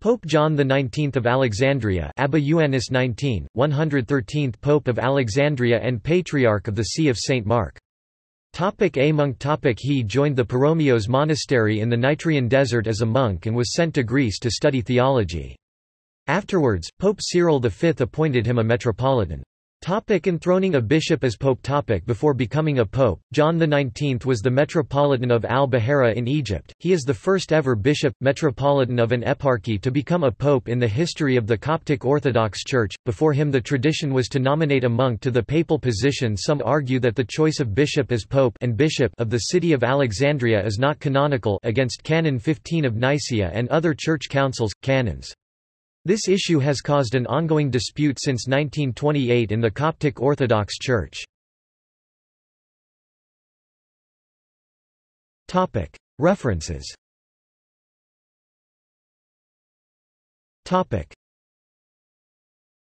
Pope John XIX of Alexandria Abba Ioannis 19, 113th Pope of Alexandria and Patriarch of the See of St. Mark. Topic a monk topic He joined the Paromios monastery in the Nitrian desert as a monk and was sent to Greece to study theology. Afterwards, Pope Cyril V appointed him a metropolitan. Topic enthroning a bishop as pope topic Before becoming a pope, John XIX was the metropolitan of al-Bahira in Egypt. He is the first ever bishop, metropolitan of an eparchy to become a pope in the history of the Coptic Orthodox Church. Before him the tradition was to nominate a monk to the papal position Some argue that the choice of bishop as pope and bishop of the city of Alexandria is not canonical against Canon 15 of Nicaea and other church councils, canons. This issue has caused an ongoing dispute since 1928 in the Coptic Orthodox Church. References